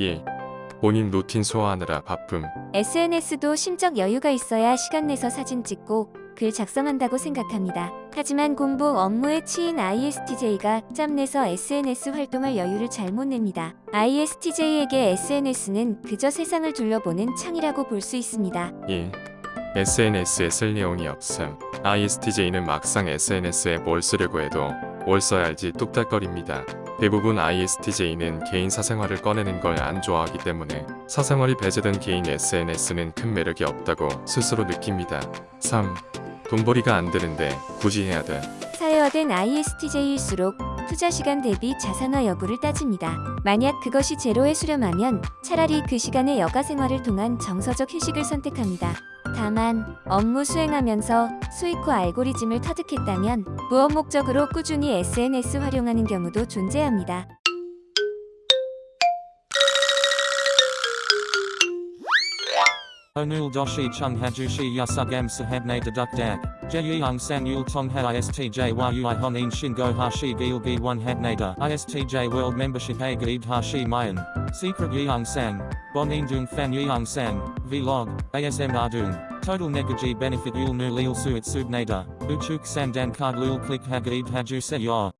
예. 본인 루틴 소화하느라 바쁨. SNS도 심적 여유가 있어야 시간 내서 사진 찍고 글 작성한다고 생각합니다. 하지만 공부 업무에 치인 ISTJ가 짬 내서 SNS 활동할 여유를 잘 못 냅니다. ISTJ에게 SNS는 그저 세상을 둘러보는 창이라고 볼 수 있습니다. 예. SNS에 쓸 내용이 없음. ISTJ는 막상 SNS에 뭘 쓰려고 해도 뭘 써야 할지 뚝딱거립니다. 대부분 ISTJ는 개인 사생활을 꺼내는 걸 안 좋아하기 때문에 사생활이 배제된 개인 SNS는 큰 매력이 없다고 스스로 느낍니다. 3. 돈벌이가 안 되는데 굳이 해야 돼. 사회화된 ISTJ일수록 투자 시간 대비 자산화 여부를 따집니다. 만약 그것이 제로에 수렴하면 차라리 그 시간에 여가 생활을 통한 정서적 휴식을 선택합니다. 다만 업무 수행하면서 수익 후 알고리즘을 터득했다면 무업 목적으로 꾸준히 SNS 활용하는 경우도 존재합니다. Onul doshi chung hajushi yasugam sahabne deduk dak. Jeyung san yul tong ha istj yui honin shingo hashi gil gi one habnada. Istj world membership a gaib hashi mayan. Secret yeung sang. Bonin dung fan yeung sang. Vlog. ASM ardung. Total negaji benefit yul nu lil suit subnada. Uchuk sandan card lul click ha gaib haju se yor.